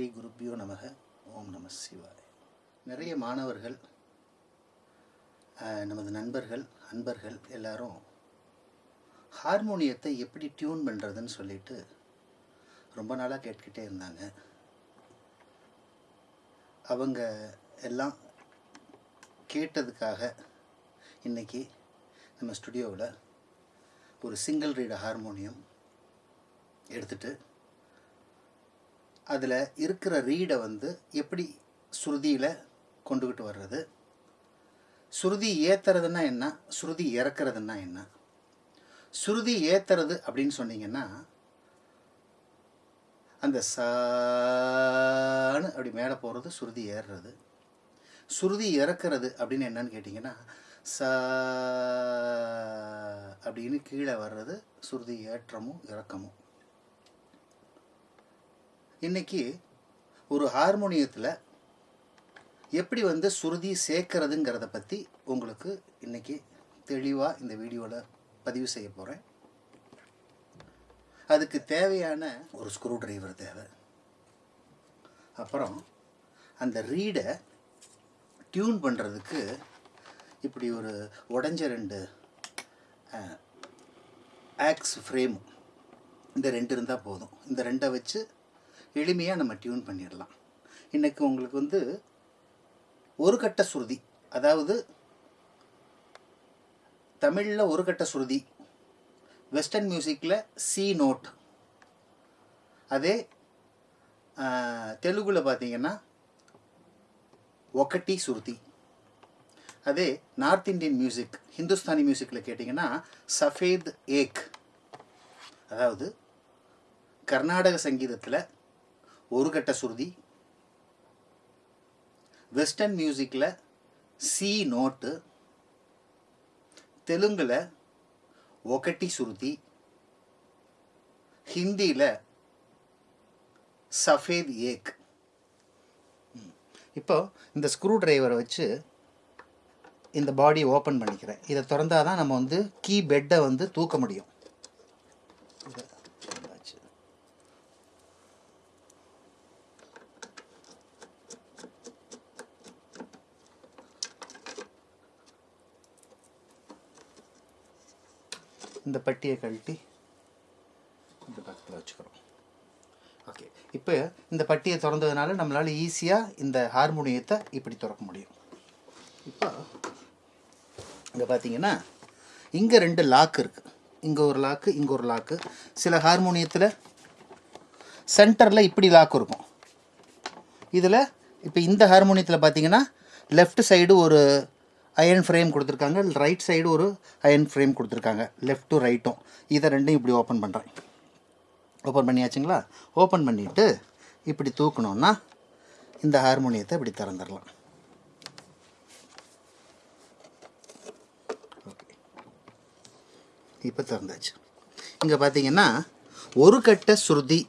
ஸ்ரீ குருப்பியோ நமக ஓம் நம சிவாய். நிறைய மாணவர்கள் நமது நண்பர்கள் அன்பர்கள் எல்லாரும் ஹார்மோனியத்தை எப்படி டியூன் பண்ணுறதுன்னு சொல்லிட்டு ரொம்ப நாளாக கேட்டுக்கிட்டே இருந்தாங்க. அவங்க எல்லாம் கேட்டதுக்காக இன்னைக்கு நம்ம ஸ்டுடியோவில் ஒரு சிங்கிள் ரீட ஹார்மோனியம் எடுத்துகிட்டு அதில் இருக்கிற ரீடை வந்து எப்படி ஸ்ருதியில் கொண்டுக்கிட்டு வர்றது? ஸ்ருதி ஏத்துறதுன்னா என்ன? ஸ்ருதி இறக்குறதுன்னா என்ன? சுருதி ஏத்துறது அப்படின்னு சொன்னீங்கன்னா அந்த சான்னு அப்படி மேலே போகிறது சுருதி ஏறுறது. சுருதி இறக்குறது அப்படின்னு என்னன்னு கேட்டிங்கன்னா சா அப்படின்னு கீழே வர்றது சுருதி ஏற்றமும் இறக்கமும். இன்னைக்கு ஒரு ஹார்மோனியத்தில் எப்படி வந்து சுருதி சேர்க்கறதுங்கிறத பற்றி உங்களுக்கு இன்னைக்கு தெளிவாக இந்த வீடியோவில் பதிவு செய்ய போகிறேன் அதுக்கு தேவையான ஒரு ஸ்க்ரூ டிரைவர் தேவை. அப்புறம் அந்த ரீடை டியூன் பண்ணுறதுக்கு இப்படி ஒரு உடஞ்ச ரெண்டு ஆக்ஸ் ஃப்ரேம் இந்த ரெண்டு இருந்தால் போதும். இந்த ரெண்டை வச்சு எளிமையாக நம்ம டியூன் பண்ணிடலாம். இன்றைக்கி உங்களுக்கு வந்து ஒரு கட்ட சுருதி அதாவது தமிழில் ஒரு கட்ட சுருதி வெஸ்டர்ன் மியூசிக்கில் சி நோட் அதே தெலுங்கில் பார்த்தீங்கன்னா ஒக்கட்டி ஸ்ருதி அதே நார்த் இந்தியன் மியூசிக் ஹிந்துஸ்தானி மியூசிக்கில் கேட்டிங்கன்னா சஃபேத் ஏக். அதாவது கர்நாடக சங்கீதத்தில் ஒரு கட்ட சுருதி. வெஸ்டர்ன் மியூசிக்கில் சி நோட்டு தெலுங்கில் ஒகட்டி சுருதி. ஹிந்தியில் சஃபேத் ஏக். இப்போ இந்த ஸ்க்ரூ டிரைவரை வச்சு இந்த பாடியை ஓப்பன் பண்ணிக்கிறேன். இதை திறந்தால் தான் நம்ம வந்து கீ பெட்டை வந்து தூக்க முடியும் இதை திறந்தாச்சு. இந்த பட்டியை கழட்டி இந்த பக்கத்தில் வச்சுக்கிறோம். ஓகே இப்போ இந்த பட்டியை திறந்ததுனால நம்மளால் ஈஸியாக இந்த ஹார்மோனியத்தை இப்படி திறக்க முடியும். இப்போ இங்கே பார்த்தீங்கன்னா இங்கே ரெண்டு லாக் இருக்குது இங்கே ஒரு லாக்கு இங்கே ஒரு லாக்கு சில ஹார்மோனியத்தில் சென்டரில் இப்படி லாக் இருக்கும். இதில் இப்போ இந்த ஹார்மோனியத்தில் பார்த்தீங்கன்னா லெஃப்ட் சைடு ஒரு அயன் ஃப்ரேம் கொடுத்துருக்காங்க. ரைட் சைடு ஒரு அயன் ஃப்ரேம் கொடுத்துருக்காங்க. லெஃப்ட் டு ரைட்டும் இதை ரெண்டும் இப்படி ஓப்பன் பண்ணுறேன் ஓப்பன் பண்ணியாச்சுங்களா? ஓப்பன் பண்ணிவிட்டு இப்படி தூக்கணுன்னா இந்த ஹார்மோனியத்தை இப்படி திறந்துடலாம். ஓகே இப்போ திறந்தாச்சு. இங்கே பார்த்தீங்கன்னா ஒரு கட்ட சுருதி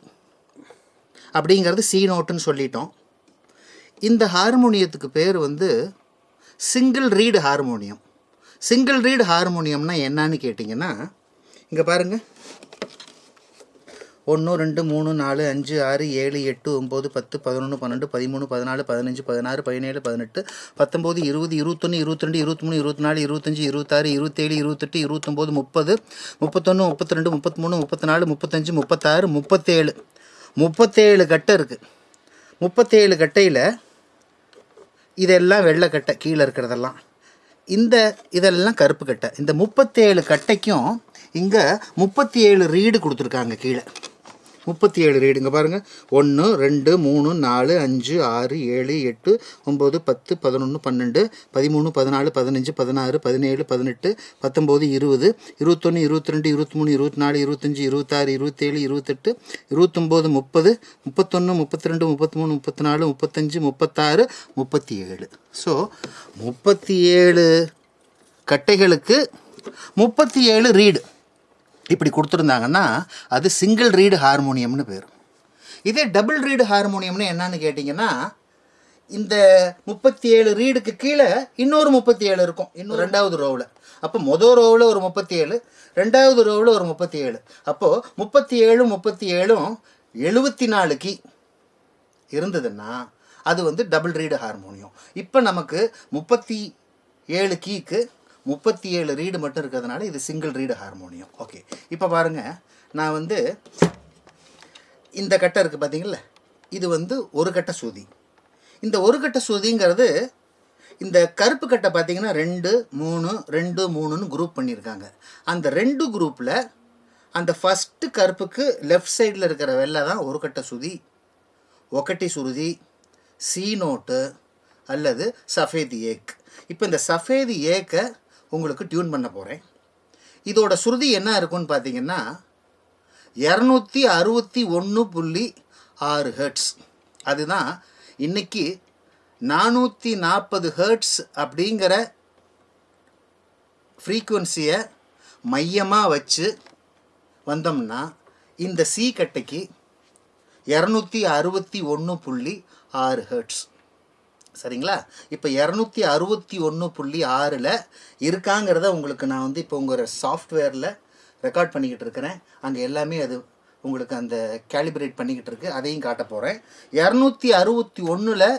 அப்படிங்கிறது சி நோட்டுன்னு சொல்லிட்டோம். இந்த ஹார்மோனியத்துக்கு பேர் வந்து single reed harmonium single reed ஹார்மோனியம்னா என்னன்னு கேட்டிங்கன்னா இங்கே பாருங்கள் ஒன்று ரெண்டு மூணு நாலு அஞ்சு ஆறு ஏழு எட்டு ஒம்பது பத்து பதினொன்று பன்னெண்டு பதிமூணு பதினாலு பதினஞ்சு பதினாறு பதினேழு பதினெட்டு பத்தொம்போது இருபது இருபத்தொன்று இருபத்திரெண்டு இருபத்தி மூணு இருபத்தி நாலு இருபத்தஞ்சி இருபத்தாறு இருபத்தேழு இருபத்தெட்டு இருபத்தொம்போது முப்பது முப்பத்தொன்று முப்பத்தி ரெண்டு முப்பத்தி மூணு முப்பத்தி நாலு முப்பத்தஞ்சு முப்பத்தாறு முப்பத்தேழு. முப்பத்தேழு கட்டை இருக்குது முப்பத்தேழு கட்டையில் இதெல்லாம் வெள்ளைக்கட்டை கீழே இருக்கிறதெல்லாம். இந்த இதெல்லாம் கருப்பு கட்டை. இந்த முப்பத்தேழு கட்டைக்கும் இங்கே முப்பத்தி ஏழு ரீடு கொடுத்துருக்காங்க கீழே. முப்பத்தி ஏழு ரீடுங்க பாருங்கள் ஒன்று ரெண்டு மூணு நாலு அஞ்சு ஆறு ஏழு எட்டு ஒம்பது பத்து பதினொன்று பன்னெண்டு பதிமூணு பதினாலு பதினஞ்சு பதினாறு பதினேழு பதினெட்டு பத்தொம்போது இருபது இருபத்தொன்று இருபத்தி ரெண்டு இருபத்தி மூணு இருபத்தி நாலு இருபத்தஞ்சி இருபத்தாறு இருபத்தேழு இருபத்தெட்டு இருபத்தொம்போது முப்பது முப்பத்தொன்று முப்பத்தி ரெண்டு முப்பத்தி மூணு முப்பத்தி நாலு முப்பத்தஞ்சு முப்பத்தாறு முப்பத்தி ஏழு ஸோ முப்பத்தி ஏழு கட்டைகளுக்கு முப்பத்தி ஏழு ரீடு. இப்படி கொடுத்துருந்தாங்கன்னா அது சிங்கிள் ரீடு ஹார்மோனியம்னு பேர். இதே டபுள் ரீடு ஹார்மோனியம்னு என்னன்னு கேட்டிங்கன்னா இந்த முப்பத்தி ஏழு ரீடுக்கு கீழே இன்னொரு முப்பத்தி ஏழு இருக்கும். இன்னும் ரெண்டாவது ரோவில் அப்போ மொதல் ரோவில் ஒரு முப்பத்தி ஏழு ரெண்டாவது ரோவில் ஒரு முப்பத்தி ஏழு அப்போது முப்பத்தி ஏழும் முப்பத்தி ஏழும் எழுபத்தி நாலு கீ இருந்ததுன்னா அது வந்து டபுள் ரீடு ஹார்மோனியம் இப்போ நமக்கு முப்பத்தி ஏழு கீக்கு முப்பத்தி ஏழு ரீடு மட்டும் இருக்கிறதுனால இது சிங்கிள் ரீடு ஹார்மோனியம் ஓகே இப்போ பாருங்கள் நான் வந்து இந்த கட்டை இருக்குது பார்த்தீங்களா இது வந்து ஒரு கட்ட சுதி. இந்த ஒரு கட்ட சுதிங்கிறது இந்த கருப்பு கட்டை பார்த்தீங்கன்னா ரெண்டு மூணு ரெண்டு மூணுன்னு குரூப் பண்ணியிருக்காங்க. அந்த ரெண்டு குரூப்பில் அந்த ஃபஸ்ட்டு கருப்புக்கு லெஃப்ட் சைடில் இருக்கிற வெள்ளை தான் ஒரு கட்ட சுதி ஒக்கட்டி சுருதி சி நோட்டு அல்லது சஃபேதி ஏக். இப்போ இந்த சஃபேதி ஏக்கை உங்களுக்கு டியூன் பண்ண போகிறேன் இதோட சுருதி என்ன இருக்குன்னு பார்த்தீங்கன்னா இரநூத்தி அறுபத்தி ஒன்று புள்ளி ஆறு ஹெர்ட்ஸ் அதுதான் இன்னைக்கு நானூற்றி நாற்பது ஹெர்ட்ஸ் அப்படிங்கிற ஃப்ரீக்குவன்சியை மையமாக வச்சு வந்தோம்னா இந்த சி கட்டைக்கு இரநூத்தி அறுபத்தி ஒன்று புள்ளி ஆறு ஹெர்ட்ஸ் சரிங்களா? இப்போ இரநூத்தி அறுபத்தி ஒன்று புள்ளி ஆறில் இருக்காங்கிறத உங்களுக்கு நான் வந்து இப்போ உங்கள் சாஃப்ட்வேரில் ரெக்கார்ட் பண்ணிக்கிட்டு இருக்கிறேன். அங்கே எல்லாமே அது உங்களுக்கு அந்த கேலிப்ரேட் பண்ணிக்கிட்டு இருக்கு. அதையும் காட்ட போகிறேன் இரநூத்தி அறுபத்தி ஒன்றில்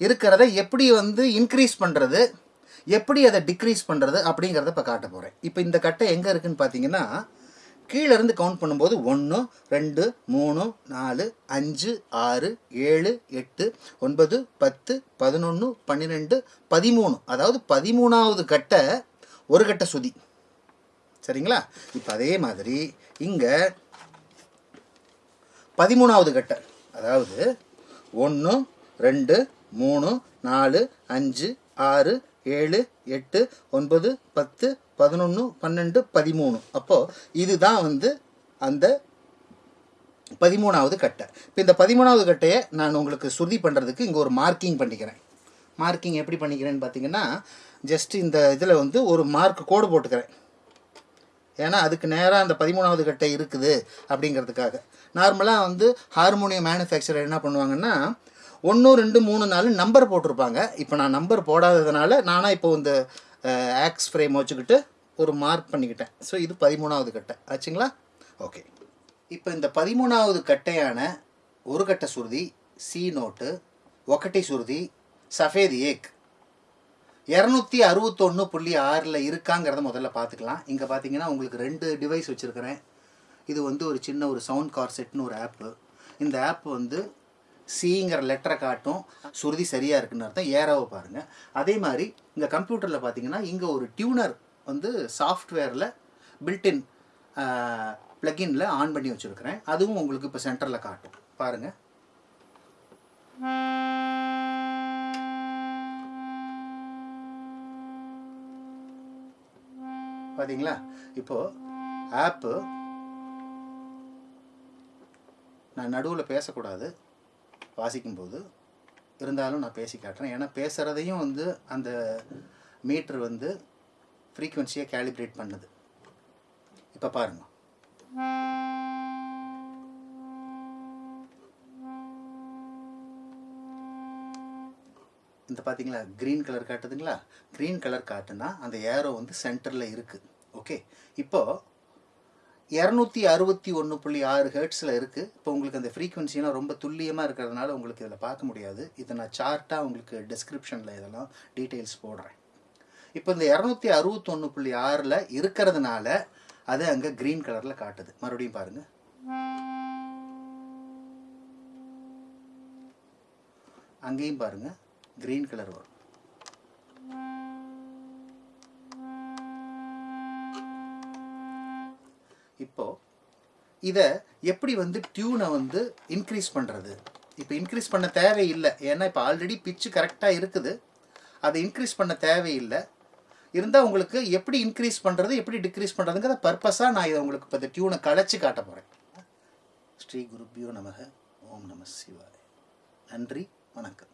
இருக்கிறத எப்படி வந்து இன்க்ரீஸ் பண்ணுறது எப்படி அதை டிக்ரீஸ் பண்ணுறது அப்படிங்கிறத இப்போ காட்ட போகிறேன் இப்போ இந்த கட்டை எங்கே இருக்குதுன்னு பார்த்தீங்கன்னா கீழே இருந்து கவுண்ட் பண்ணும்போது ஒன்று ரெண்டு மூணு நாலு அஞ்சு ஆறு ஏழு எட்டு ஒன்பது பத்து பதினொன்று பன்னிரெண்டு பதிமூணு. அதாவது பதிமூணாவது கட்டை ஒரு கட்ட சுதி. சரிங்களா? இப்போ அதே மாதிரி இங்கே பதிமூணாவது கட்டை. அதாவது ஒன்று ரெண்டு மூணு நாலு அஞ்சு ஆறு ஏழு எட்டு ஒன்பது பத்து பதினொன்று பன்னெண்டு பதிமூணு. அப்போது இதுதான் வந்து அந்த பதிமூணாவது கட்டை. இப்போ இந்த பதிமூணாவது கட்டையை நான் உங்களுக்கு சுருதி பண்ணுறதுக்கு இங்கே ஒரு மார்க்கிங் பண்ணிக்கிறேன். மார்க்கிங் எப்படி பண்ணிக்கிறேன்னு பார்த்தீங்கன்னா ஜஸ்ட் இந்த இதில் வந்து ஒரு மார்க் கோடு போட்டுக்கிறேன். ஏன்னா அதுக்கு நேராக அந்த பதிமூணாவது கட்டை இருக்குது அப்படிங்கிறதுக்காக. நார்மலாக வந்து ஹார்மோனியம் மேனுஃபேக்சரர் என்ன பண்ணுவாங்கன்னா ஒன்று ரெண்டு மூணு நாலு நம்பர் போட்டிருப்பாங்க. இப்போ நான் நம்பர் போடாததுனால நானாக இப்போ இந்த ஆக்ஸ் ஃப்ரேம் வச்சுக்கிட்டு ஒரு மார்க் பண்ணிக்கிட்டேன். ஸோ இது பதிமூணாவது கட்டை. ஆச்சுங்களா? ஓகே இப்போ இந்த பதிமூணாவது கட்டையான ஒரு கட்டை சுருதி சி நோட்டு ஒக்கட்டை சுருதி சஃபேத் ஏக் இரநூத்தி அறுபத்தொன்று புள்ளி ஆறில் இருக்காங்கிறத முதல்ல பார்த்துக்கலாம். இங்கே பார்த்தீங்கன்னா உங்களுக்கு ரெண்டு டிவைஸ் வச்சுருக்கிறேன். இது வந்து ஒரு சின்ன ஒரு சவுண்ட் கார்செட்னு ஒரு ஆப்பு இந்த ஆப் வந்து சிங்கிற லெட்டரை காட்டும். சுருதி சரியாக இருக்குன்னு அர்த்தம். ஏராவை பாருங்கள் அதே மாதிரி இந்த கம்ப்யூட்டரில் பார்த்தீங்கன்னா இங்கே ஒரு டியூனர் வந்து சாஃப்ட்வேரில் பில்டின் ப்ளகின்ல ஆன் பண்ணி வச்சுருக்கிறேன். அதுவும் உங்களுக்கு இப்போ சென்டரில் காட்டும். பாருங்கள் பார்த்தீங்களா இப்போது ஆப்பு நான் நடுவில் பேசக்கூடாது. வாசிக்கும்போது இருந்தாலும் நான் பேசி காட்டுறேன். ஏன்னா பேசுகிறதையும் வந்து அந்த மீட்ரு வந்து ஃப்ரீக்குவென்சியை கேலிப்ரேட் பண்ணுது. இப்போ பாருங்கள் இந்த பார்த்தீங்களா க்ரீன் கலர் காட்டுதுங்களா? க்ரீன் கலர் காட்டுனா அந்த ஏரோ வந்து சென்டரில் இருக்குது ஓகே இப்போது இரநூத்தி அறுபத்தி ஒன்று புள்ளி ஆறு ஹெர்ட்ஸில் இருக்குது இப்போ உங்களுக்கு அந்த ஃப்ரீக்குவென்சிலாம் ரொம்ப துல்லியமாக இருக்கிறதுனால உங்களுக்கு இதில் பார்க்க முடியாது. இதை நான் சார்ட்டாக உங்களுக்கு டிஸ்கிரிப்ஷனில் இதெல்லாம் டீட்டெயில்ஸ் போடுறேன். இப்போ இந்த இரநூத்தி அறுபத்தொன்று புள்ளி ஆறில் இருக்கிறதுனால அது அங்கே க்ரீன் கலரில் காட்டுது. மறுபடியும் பாருங்கள் அங்கேயும் பாருங்கள் க்ரீன் கலர் வரும். இதை எப்படி வந்து டியூனை வந்து இன்க்ரீஸ் பண்ணுறது இப்போ இன்க்ரீஸ் பண்ண தேவையில்லை. ஏன்னா இப்போ ஆல்ரெடி பிச்சு கரெக்டாக இருக்குது. அதை இன்க்ரீஸ் பண்ண தேவையில்லை. இருந்தால் உங்களுக்கு எப்படி இன்க்ரீஸ் பண்ணுறது எப்படி டிக்ரீஸ் பண்ணுறதுங்கிற பர்பஸாக நான் இதை உங்களுக்கு இப்போ இந்த டியூனை கலைச்சி காட்ட போகிறேன் ஸ்ரீ குருப்பியோ நமக. ஓம் நம சிவாய். நன்றி. வணக்கம்.